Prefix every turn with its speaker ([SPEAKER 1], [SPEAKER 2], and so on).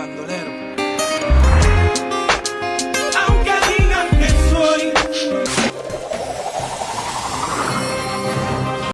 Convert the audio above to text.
[SPEAKER 1] bandolero.